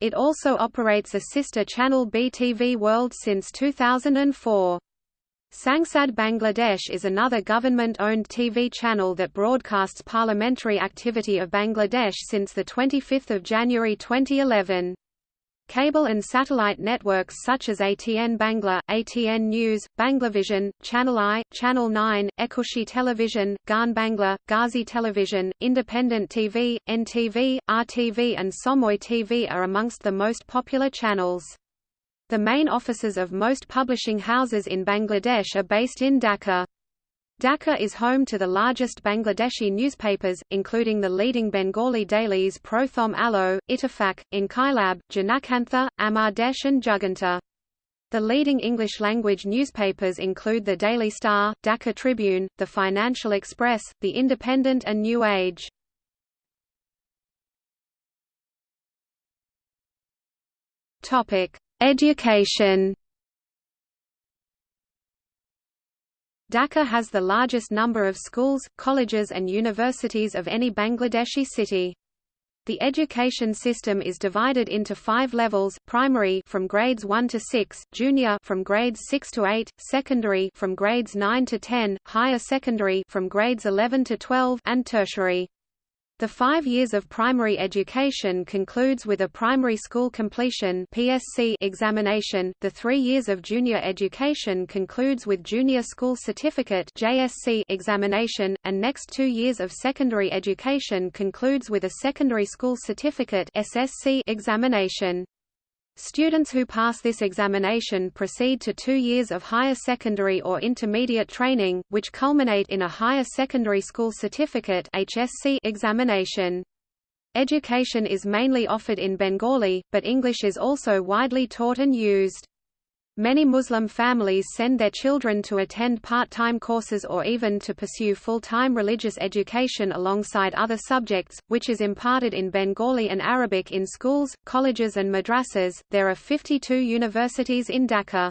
[SPEAKER 1] It also operates a sister channel BTV World since 2004. Sangsad Bangladesh is another government-owned TV channel that broadcasts parliamentary activity of Bangladesh since 25 January 2011. Cable and satellite networks such as ATN Bangla, ATN News, Banglavision, Channel I, Channel 9, Ekushey Television, Gaan Bangla, Gazi Television, Independent TV, NTV, RTV and Somoy TV are amongst the most popular channels. The main offices of most publishing houses in Bangladesh are based in Dhaka. Dhaka is home to the largest Bangladeshi newspapers, including the leading Bengali dailies Prothom Alo, Ittefaq, Inqilab, Janakantha, Amar Desh and Juganta. The leading English-language newspapers include the Daily Star, Dhaka Tribune, the Financial Express, The Independent and New Age. Education Dhaka has the largest number of schools, colleges and universities of any Bangladeshi city. The education system is divided into five levels, primary from grades 1 to 6, junior from grades 6 to 8, secondary from grades 9 to 10, higher secondary from grades 11 to 12, and tertiary. The five years of primary education concludes with a primary school completion PSC examination, the three years of junior education concludes with junior school certificate JSC examination, and next two years of secondary education concludes with a secondary school certificate SSC examination. Students who pass this examination proceed to two years of higher secondary or intermediate training, which culminate in a higher secondary school certificate HSC examination. Education is mainly offered in Bengali, but English is also widely taught and used. Many Muslim families send their children to attend part-time courses or even to pursue full-time religious education alongside other subjects, which is imparted in Bengali and Arabic in schools, colleges and madrasas. There are 52 universities in Dhaka.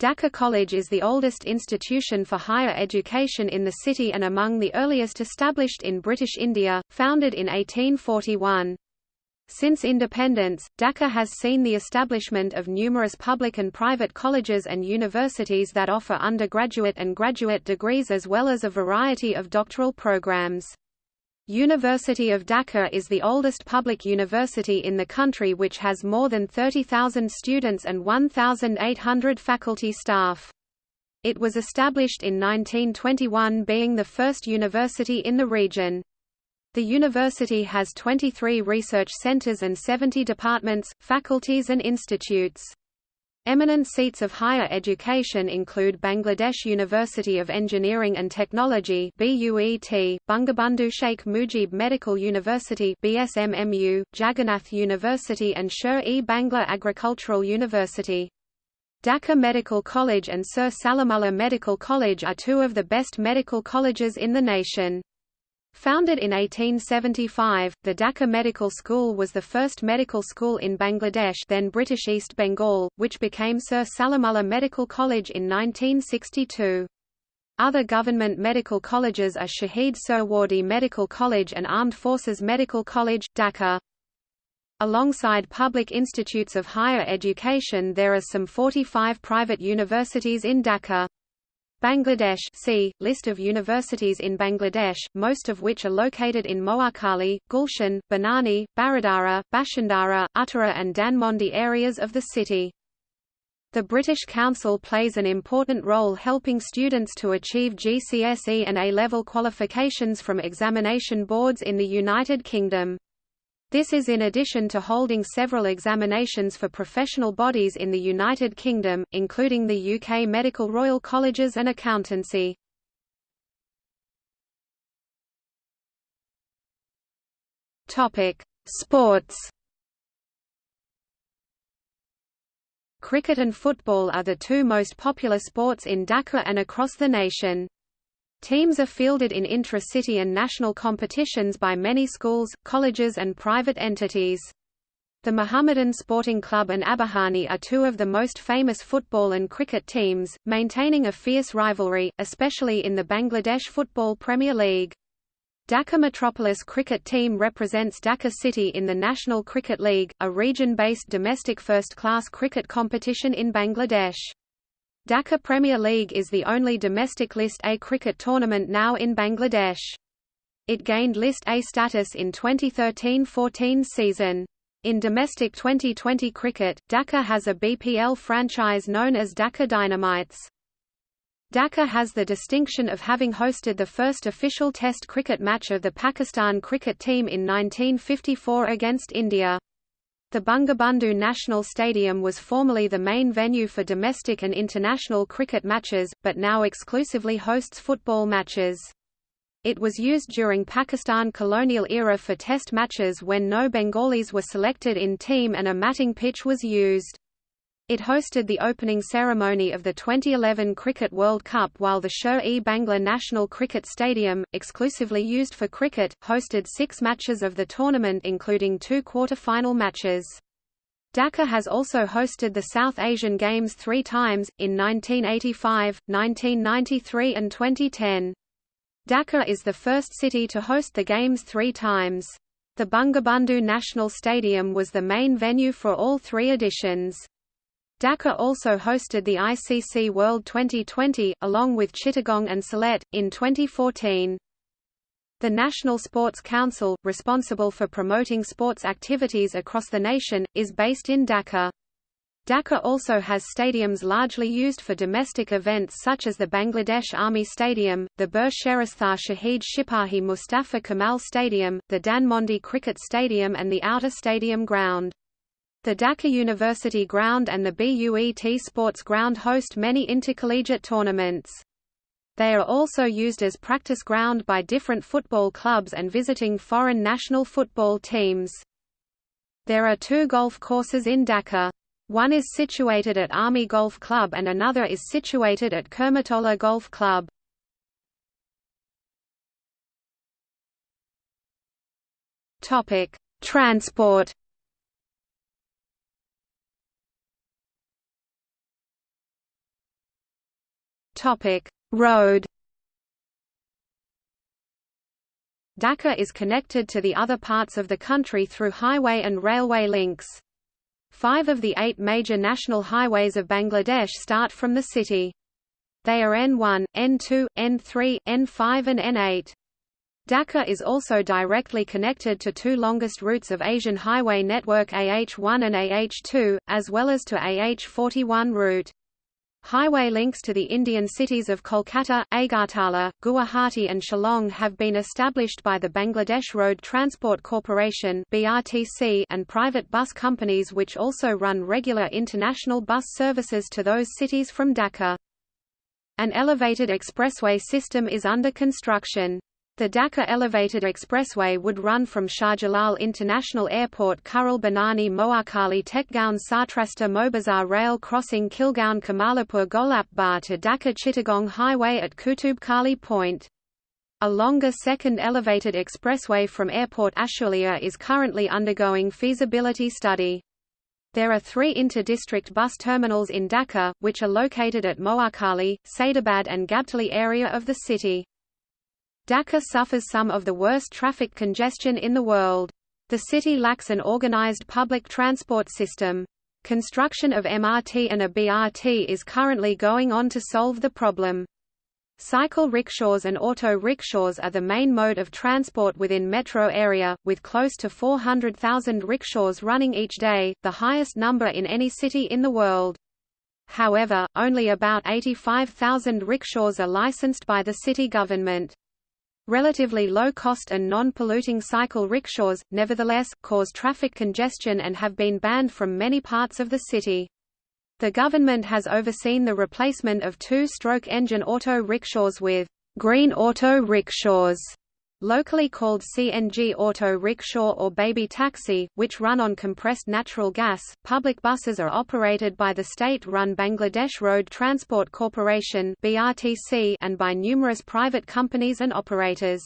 [SPEAKER 1] Dhaka College is the oldest institution for higher education in the city and among the earliest established in British India, founded in 1841. Since independence, Dhaka has seen the establishment of numerous public and private colleges and universities that offer undergraduate and graduate degrees as well as a variety of doctoral programs. University of Dhaka is the oldest public university in the country which has more than 30,000 students and 1,800 faculty staff. It was established in 1921 being the first university in the region. The university has 23 research centers and 70 departments, faculties and institutes. Eminent seats of higher education include Bangladesh University of Engineering and Technology BUET, Bangabandhu Sheikh Mujib Medical University BSMMU, Jagannath University and Sher-e Bangla Agricultural University. Dhaka Medical College and Sir Salimullah Medical College are two of the best medical colleges in the nation. Founded in 1875, the Dhaka Medical School was the first medical school in Bangladesh then British East Bengal, which became Sir Salimullah Medical College in 1962. Other government medical colleges are Shahid Suhrawardy Medical College and Armed Forces Medical College, Dhaka. Alongside public institutes of higher education there are some 45 private universities in Dhaka. Bangladesh see, List of universities in Bangladesh, most of which are located in Mohakhali, Gulshan, Banani, Baridhara, Bashundhara, Uttara and Dhanmondi areas of the city. The British Council plays an important role helping students to achieve GCSE and A-level qualifications from examination boards in the United Kingdom. This is in addition to holding several examinations for professional bodies in the United Kingdom, including the UK Medical Royal Colleges and Accountancy. Sports Cricket and football are the two most popular sports in Dhaka and across the nation. Teams are fielded in intra-city and national competitions by many schools, colleges and private entities. The Mohammedan Sporting Club and Abahani are two of the most famous football and cricket teams, maintaining a fierce rivalry, especially in the Bangladesh Football Premier League. Dhaka Metropolis cricket team represents Dhaka City in the National Cricket League, a region-based domestic first-class cricket competition in Bangladesh. Dhaka Premier League is the only domestic List A cricket tournament now in Bangladesh. It gained List A status in 2013–14 season. In domestic 2020 cricket, Dhaka has a BPL franchise known as Dhaka Dynamites. Dhaka has the distinction of having hosted the first official Test cricket match of the Pakistan cricket team in 1954 against India. The Bangabandhu National Stadium was formerly the main venue for domestic and international cricket matches, but now exclusively hosts football matches. It was used during Pakistan colonial era for test matches when no Bengalis were selected in team and a matting pitch was used. It hosted the opening ceremony of the 2011 Cricket World Cup while the Sher-e Bangla National Cricket Stadium, exclusively used for cricket, hosted six matches of the tournament including two quarter-final matches. Dhaka has also hosted the South Asian Games three times, in 1985, 1993 and 2010. Dhaka is the first city to host the Games three times. The Bangabandhu National Stadium was the main venue for all three editions. Dhaka also hosted the ICC World 2020, along with Chittagong and Sylhet, in 2014. The National Sports Council, responsible for promoting sports activities across the nation, is based in Dhaka. Dhaka also has stadiums largely used for domestic events such as the Bangladesh Army Stadium, the Bir Sheristha Shahid Shipahi Mustafa Kamal Stadium, the Dhanmondi Cricket Stadium and the Outer Stadium Ground. The Dhaka University Ground and the BUET Sports Ground host many intercollegiate tournaments. They are also used as practice ground by different football clubs and visiting foreign national football teams. There are two golf courses in Dhaka. One is situated at Army Golf Club and another is situated at Kurmitola Golf Club. Transport. Topic: Road. Dhaka is connected to the other parts of the country through highway and railway links. Five of the eight major national highways of Bangladesh start from the city. They are N1, N2, N3, N5 and N8. Dhaka is also directly connected to two longest routes of Asian highway network AH1 and AH2, as well as to AH41 route. Highway links to the Indian cities of Kolkata, Agartala, Guwahati and Shillong have been established by the Bangladesh Road Transport Corporation (BRTC) and private bus companies which also run regular international bus services to those cities from Dhaka. An elevated expressway system is under construction. The Dhaka Elevated Expressway would run from Shahjalal International Airport Kuril Banani Mohakhali Tejgaon Satrasta Moghbazar Rail crossing Khilgaon Kamalapur Golap Bar to Dhaka Chittagong Highway at Kutub Kali Point. A longer second elevated expressway from Airport Ashulia is currently undergoing feasibility study. There are three inter-district bus terminals in Dhaka, which are located at Mohakhali, Saidabad and Gabtali area of the city. Dhaka suffers some of the worst traffic congestion in the world. The city lacks an organized public transport system. Construction of MRT and a BRT is currently going on to solve the problem. Cycle rickshaws and auto rickshaws are the main mode of transport within metro area, with close to 400,000 rickshaws running each day, the highest number in any city in the world. However, only about 85,000 rickshaws are licensed by the city government. Relatively low-cost and non-polluting cycle rickshaws, nevertheless, cause traffic congestion and have been banned from many parts of the city. The government has overseen the replacement of two-stroke engine auto rickshaws with green auto rickshaws locally called CNG auto rickshaw or baby taxi, which run on compressed natural gas. Public buses are operated by the state-run Bangladesh Road Transport Corporation (BRTC) and by numerous private companies and operators.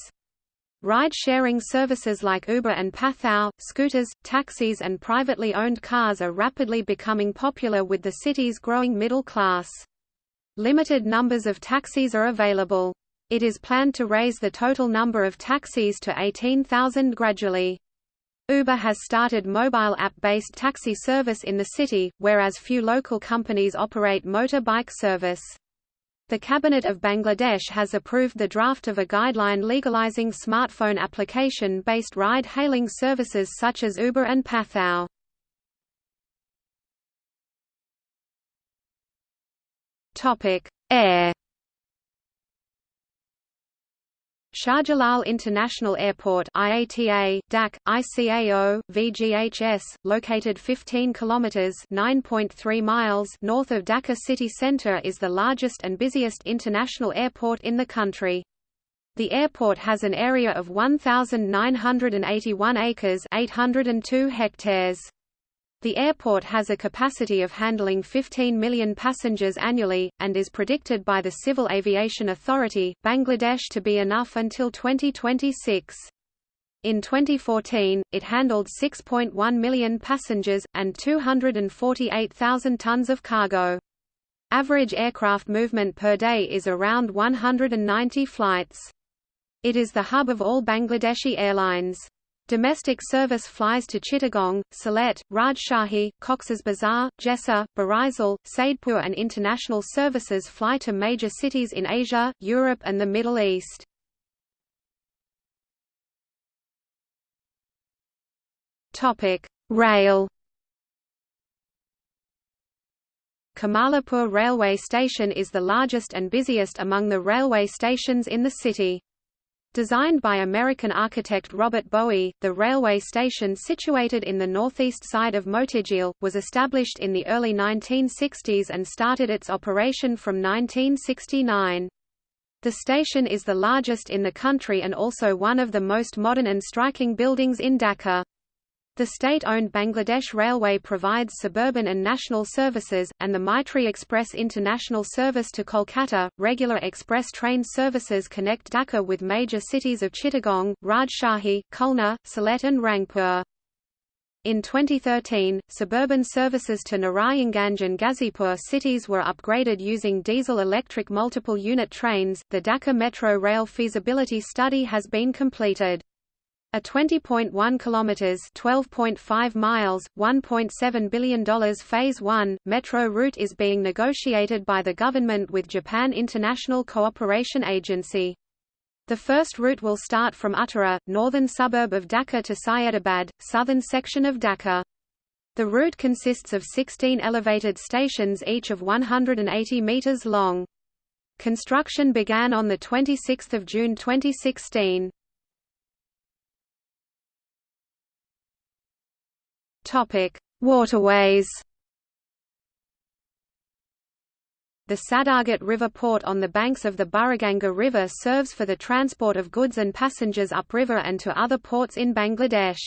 [SPEAKER 1] Ride-sharing services like Uber and Pathao, scooters, taxis and privately owned cars are rapidly becoming popular with the city's growing middle class. Limited numbers of taxis are available. It is planned to raise the total number of taxis to 18,000 gradually. Uber has started mobile app-based taxi service in the city, whereas few local companies operate motorbike service. The Cabinet of Bangladesh has approved the draft of a guideline legalizing smartphone application-based ride-hailing services such as Uber and Pathao. Air Shahjalal International Airport IATA, DAC, ICAO, VGHS, located 15 kilometers (9.3 miles) north of Dhaka city center is the largest and busiest international airport in the country. The airport has an area of 1981 acres, 802 hectares. The airport has a capacity of handling 15 million passengers annually, and is predicted by the Civil Aviation Authority, Bangladesh to be enough until 2026. In 2014, it handled 6.1 million passengers, and 248,000 tons of cargo. Average aircraft movement per day is around 190 flights. It is the hub of all Bangladeshi airlines. Domestic service flies to Chittagong, Sylhet, Rajshahi, Cox's Bazar, Jessore, Barisal, Saidpur and international services fly to major cities in Asia, Europe and the Middle East. Rail Kamalapur railway station is the largest and busiest among the railway stations in the city. Designed by American architect Robert Boughey, the railway station situated in the northeast side of Motijheel, was established in the early 1960s and started its operation from 1969. The station is the largest in the country and also one of the most modern and striking buildings in Dhaka. The state-owned Bangladesh Railway provides suburban and national services, and the Maitri Express international service to Kolkata. Regular express train services connect Dhaka with major cities of Chittagong, Rajshahi, Khulna, Sylhet and Rangpur. In 2013, suburban services to Narayanganj and Ghazipur cities were upgraded using diesel-electric multiple-unit trains. The Dhaka Metro Rail feasibility study has been completed. A 20.1 kilometers, 12.5 miles, 1.7 billion dollars phase 1 metro route is being negotiated by the government with Japan International Cooperation Agency. The first route will start from Uttara, northern suburb of Dhaka to Syedabad, southern section of Dhaka. The route consists of 16 elevated stations each of 180 meters long. Construction began on 26 June 2016. Topic: Waterways. The Sadarghat River port on the banks of the Buriganga River serves for the transport of goods and passengers upriver and to other ports in Bangladesh.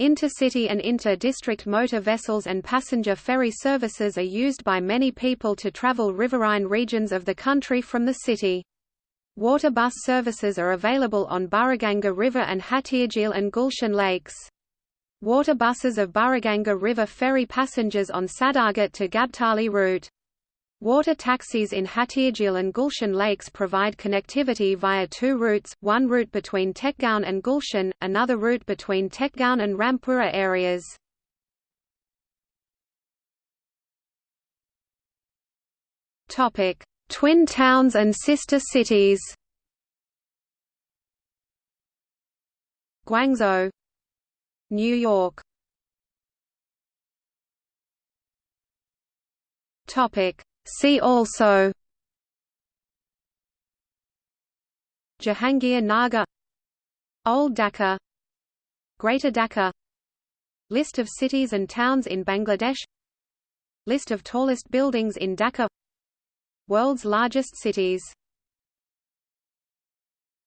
[SPEAKER 1] Intercity and inter-district motor vessels and passenger ferry services are used by many people to travel riverine regions of the country from the city. Water bus services are available on Buriganga River and Hatirjheel and Gulshan lakes. Water buses of Buriganga River ferry passengers on Sadarghat to Gabtali route. Water taxis in Hatirjheel and Gulshan lakes provide connectivity via two routes, one route between Tejgaon and Gulshan, another route between Tejgaon and Rampura areas. Twin towns and sister cities Guangzhou New York. See also. Jahangir Nagar Old Dhaka. Greater Dhaka. List of cities and towns in Bangladesh. List of tallest buildings in Dhaka. World's largest cities